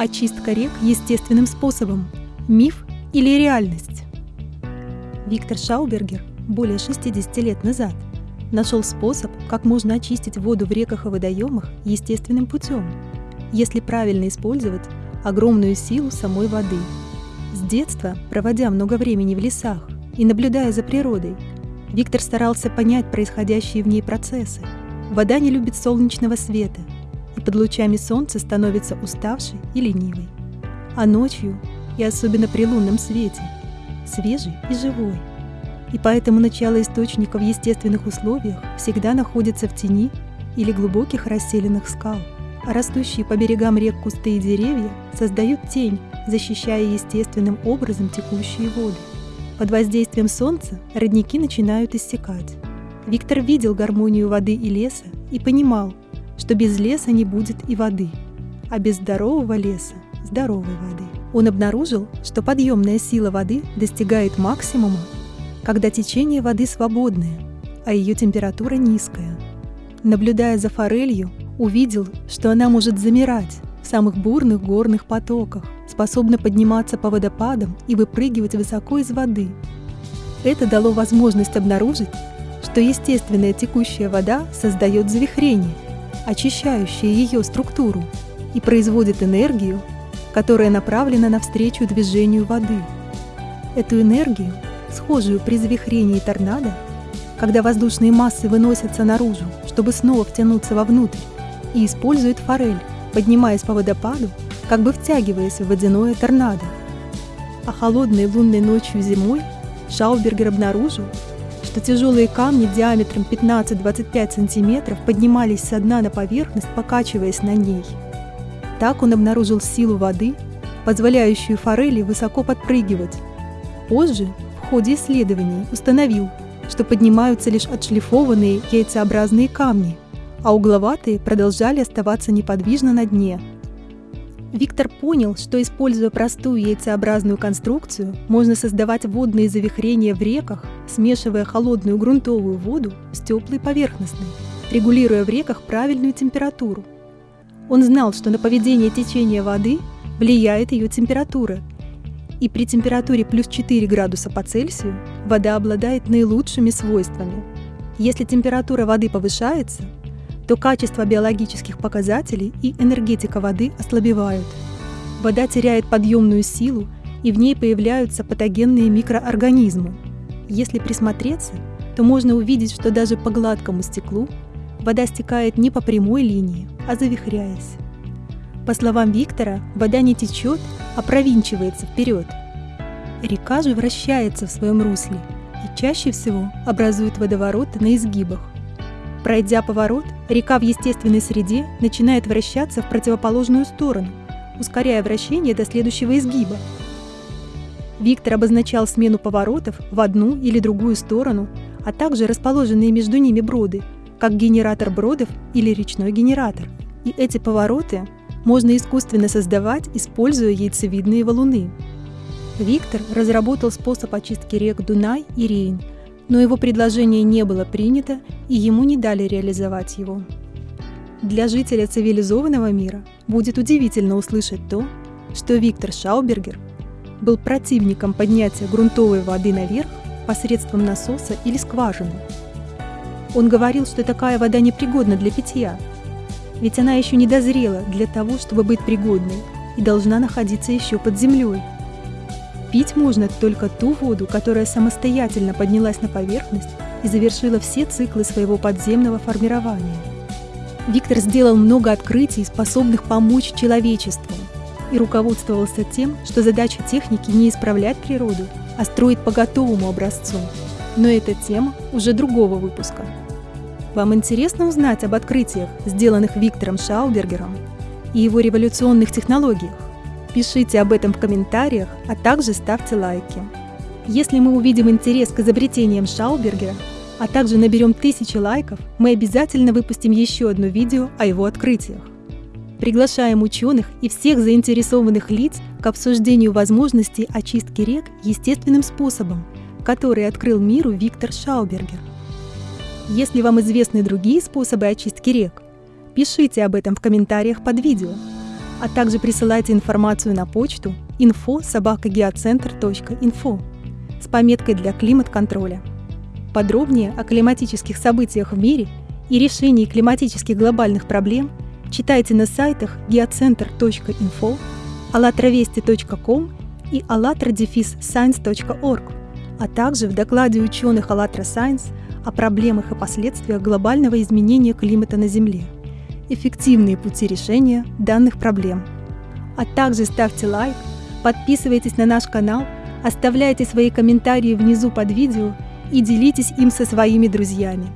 Очистка рек естественным способом. Миф или реальность? Виктор Шаубергер более 60 лет назад нашел способ, как можно очистить воду в реках и водоемах естественным путем, если правильно использовать огромную силу самой воды. С детства, проводя много времени в лесах и наблюдая за природой, Виктор старался понять происходящие в ней процессы. Вода не любит солнечного света и под лучами солнца становится уставшей и ленивой. А ночью, и особенно при лунном свете, свежий и живой. И поэтому начало источника в естественных условиях всегда находится в тени или глубоких расселенных скал – а растущие по берегам рек кусты и деревья создают тень, защищая естественным образом текущие воды. Под воздействием солнца родники начинают иссякать. Виктор видел гармонию воды и леса и понимал, что без леса не будет и воды, а без здорового леса – здоровой воды. Он обнаружил, что подъемная сила воды достигает максимума, когда течение воды свободное, а ее температура низкая. Наблюдая за форелью, увидел, что она может замирать в самых бурных горных потоках, способна подниматься по водопадам и выпрыгивать высоко из воды. Это дало возможность обнаружить, что естественная текущая вода создает завихрение, очищающее ее структуру и производит энергию, которая направлена навстречу движению воды. Эту энергию, схожую при завихрении торнадо, когда воздушные массы выносятся наружу, чтобы снова втянуться вовнутрь, и использует форель, поднимаясь по водопаду, как бы втягиваясь в водяное торнадо. А холодной лунной ночью зимой Шаубергер обнаружил, что тяжелые камни диаметром 15-25 сантиметров поднимались со дна на поверхность, покачиваясь на ней. Так он обнаружил силу воды, позволяющую форели высоко подпрыгивать. Позже, в ходе исследований, установил, что поднимаются лишь отшлифованные яйцеобразные камни – а угловатые продолжали оставаться неподвижно на дне. Виктор понял, что, используя простую яйцеобразную конструкцию, можно создавать водные завихрения в реках, смешивая холодную грунтовую воду с теплой поверхностной, регулируя в реках правильную температуру. Он знал, что на поведение течения воды влияет ее температура, и при температуре плюс 4 градуса по Цельсию вода обладает наилучшими свойствами. Если температура воды повышается, то качество биологических показателей и энергетика воды ослабевают. Вода теряет подъемную силу, и в ней появляются патогенные микроорганизмы. Если присмотреться, то можно увидеть, что даже по гладкому стеклу вода стекает не по прямой линии, а завихряясь. По словам Виктора, вода не течет, а провинчивается вперед. Река же вращается в своем русле и чаще всего образует водовороты на изгибах. Пройдя поворот, река в естественной среде начинает вращаться в противоположную сторону, ускоряя вращение до следующего изгиба. Виктор обозначал смену поворотов в одну или другую сторону, а также расположенные между ними броды, как генератор бродов или речной генератор. И эти повороты можно искусственно создавать, используя яйцевидные валуны. Виктор разработал способ очистки рек Дунай и Рейн – но его предложение не было принято, и ему не дали реализовать его. Для жителя цивилизованного мира будет удивительно услышать то, что Виктор Шаубергер был противником поднятия грунтовой воды наверх посредством насоса или скважины. Он говорил, что такая вода непригодна для питья, ведь она еще не дозрела для того, чтобы быть пригодной, и должна находиться еще под землей. Пить можно только ту воду, которая самостоятельно поднялась на поверхность и завершила все циклы своего подземного формирования. Виктор сделал много открытий, способных помочь человечеству, и руководствовался тем, что задача техники не исправлять природу, а строить по готовому образцу. Но это тема уже другого выпуска. Вам интересно узнать об открытиях, сделанных Виктором Шаубергером и его революционных технологиях? Пишите об этом в комментариях, а также ставьте лайки. Если мы увидим интерес к изобретениям Шаубергера, а также наберем тысячи лайков, мы обязательно выпустим еще одно видео о его открытиях. Приглашаем ученых и всех заинтересованных лиц к обсуждению возможностей очистки рек естественным способом, который открыл миру Виктор Шаубергер. Если вам известны другие способы очистки рек, пишите об этом в комментариях под видео – а также присылайте информацию на почту info с пометкой для климат-контроля. Подробнее о климатических событиях в мире и решении климатических глобальных проблем читайте на сайтах geocenter.info, allatravesti.com и allatra-science.org, а также в докладе ученых ALLATRA Science о проблемах и последствиях глобального изменения климата на Земле, эффективные пути решения данных проблем. А также ставьте лайк, подписывайтесь на наш канал, оставляйте свои комментарии внизу под видео и делитесь им со своими друзьями.